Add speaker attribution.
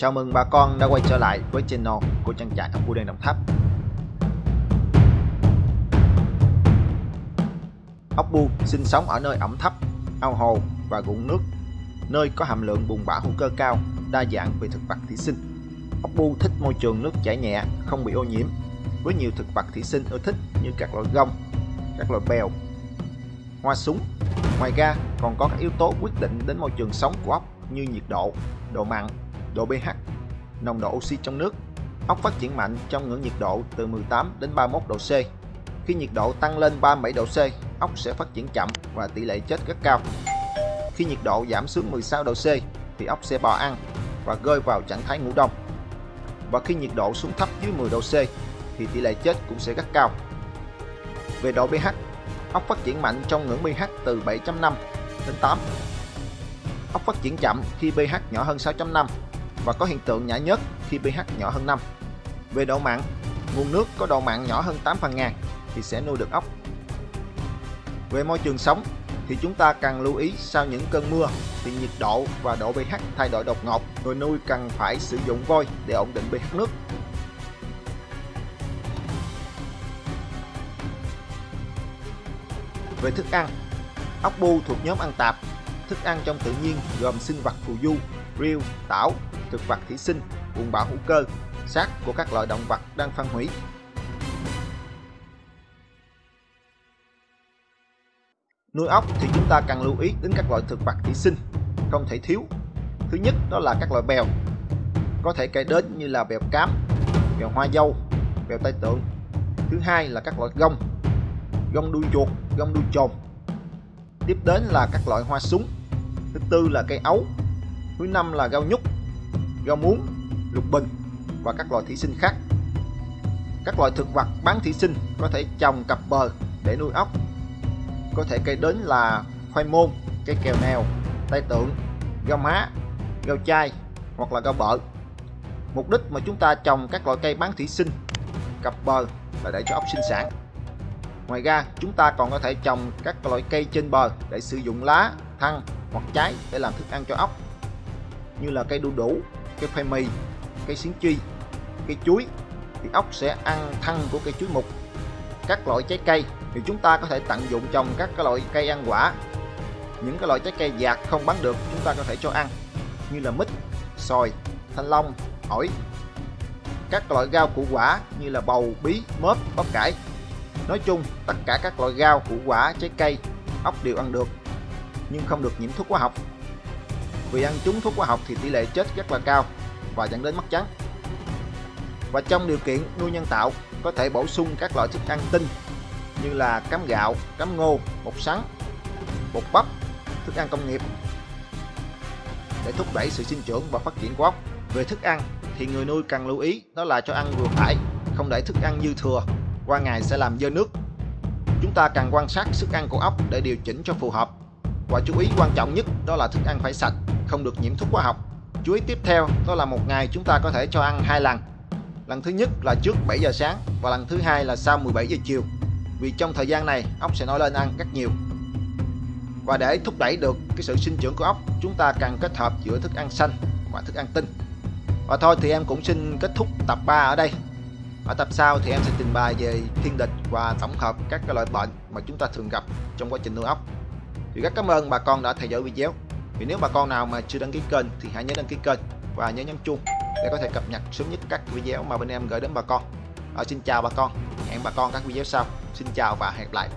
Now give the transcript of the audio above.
Speaker 1: Chào mừng bà con đã quay trở lại với channel của trang trại ốc bươu đen Đồng Tháp. Ốc bu sinh sống ở nơi ẩm thấp, ao hồ và ruộng nước, nơi có hàm lượng bùn bã hữu cơ cao, đa dạng về thực vật thủy sinh. Ốc bu thích môi trường nước chảy nhẹ, không bị ô nhiễm, với nhiều thực vật thủy sinh ưa thích như các loại gông, các loại bèo, hoa súng. Ngoài ra còn có các yếu tố quyết định đến môi trường sống của ốc như nhiệt độ, độ mặn, độ pH, nồng độ oxy trong nước. Ốc phát triển mạnh trong ngưỡng nhiệt độ từ 18 đến 31 độ C. Khi nhiệt độ tăng lên 37 độ C, ốc sẽ phát triển chậm và tỷ lệ chết rất cao. Khi nhiệt độ giảm xuống 16 độ C thì ốc sẽ bò ăn và rơi vào trạng thái ngủ đông. Và khi nhiệt độ xuống thấp dưới 10 độ C thì tỷ lệ chết cũng sẽ rất cao. Về độ pH, ốc phát triển mạnh trong ngưỡng pH từ 7.5 đến 8. Ốc phát triển chậm khi pH nhỏ hơn 6.5 và có hiện tượng nhả nhớt khi pH nhỏ hơn 5. Về độ mặn, nguồn nước có độ mặn nhỏ hơn 8 phần ngàn thì sẽ nuôi được ốc. Về môi trường sống thì chúng ta cần lưu ý sau những cơn mưa thì nhiệt độ và độ pH thay đổi đột ngột, người nuôi cần phải sử dụng vôi để ổn định pH nước. Về thức ăn, ốc bu thuộc nhóm ăn tạp. Thức ăn trong tự nhiên gồm sinh vật phù du, rêu, tảo, thực vật thủy sinh, bùn bã hữu cơ, xác của các loại động vật đang phân hủy. Nuôi ốc thì chúng ta cần lưu ý đến các loại thực vật thủy sinh không thể thiếu. Thứ nhất đó là các loại bèo, có thể kể đến như là bèo cám, bèo hoa dâu, bèo tai tượng. Thứ hai là các loại gông, gông đuôi chuột, gông đuôi trồn. Tiếp đến là các loại hoa súng. Thứ tư là cây ấu. Thứ năm là rau nhúc rau muống, lục bình và các loại thủy sinh khác. Các loại thực vật bán thủy sinh có thể trồng cặp bờ để nuôi ốc. Có thể kể đến là khoai môn, cây kèo nèo, tay tượng, rau má, rau chai hoặc là rau bợ. Mục đích mà chúng ta trồng các loại cây bán thủy sinh cặp bờ là để cho ốc sinh sản. Ngoài ra, chúng ta còn có thể trồng các loại cây trên bờ để sử dụng lá, thân hoặc trái để làm thức ăn cho ốc như là cây đu đủ, cây khoai mì, cây xiến chi, cây chuối thì ốc sẽ ăn thân của cây chuối mục. Các loại trái cây thì chúng ta có thể tận dụng trồng các cái loại cây ăn quả. Những cái loại trái cây dạt không bán được chúng ta có thể cho ăn như là mít, xoài, thanh long, ổi. Các loại rau củ quả như là bầu, bí, mớp, bắp cải. Nói chung, tất cả các loại rau, củ quả, trái cây, ốc đều ăn được, nhưng không được nhiễm thuốc hóa học. Vì ăn trúng thuốc hóa học thì tỷ lệ chết rất là cao và dẫn đến mất trắng. Và trong điều kiện nuôi nhân tạo, có thể bổ sung các loại thức ăn tinh như là cám gạo, cám ngô, bột sắn, bột bắp, thức ăn công nghiệp để thúc đẩy sự sinh trưởng và phát triển của ốc. Về thức ăn thì người nuôi cần lưu ý đó là cho ăn vừa phải, không để thức ăn dư thừa, qua ngày sẽ làm dơ nước. Chúng ta cần quan sát sức ăn của ốc để điều chỉnh cho phù hợp. Và chú ý quan trọng nhất đó là thức ăn phải sạch, không được nhiễm thuốc hóa học. Chú ý tiếp theo đó là một ngày chúng ta có thể cho ăn hai lần. Lần thứ nhất là trước 7 giờ sáng và lần thứ hai là sau 17 giờ chiều. Vì trong thời gian này ốc sẽ nổi lên ăn rất nhiều. Và để thúc đẩy được cái sự sinh trưởng của ốc, chúng ta cần kết hợp giữa thức ăn xanh và thức ăn tinh. Và thôi thì em cũng xin kết thúc tập 3 ở đây. Ở tập sau thì em sẽ trình bày về thiên địch và tổng hợp các loại bệnh mà chúng ta thường gặp trong quá trình nuôi ốc. Thì rất cảm ơn bà con đã theo dõi video. Vì nếu bà con nào mà chưa đăng ký kênh thì hãy nhớ đăng ký kênh và nhớ nhấn chuông để có thể cập nhật sớm nhất các video mà bên em gửi đến bà con. Ở xin chào bà con, hẹn bà con các video sau. Xin chào và hẹn gặp lại.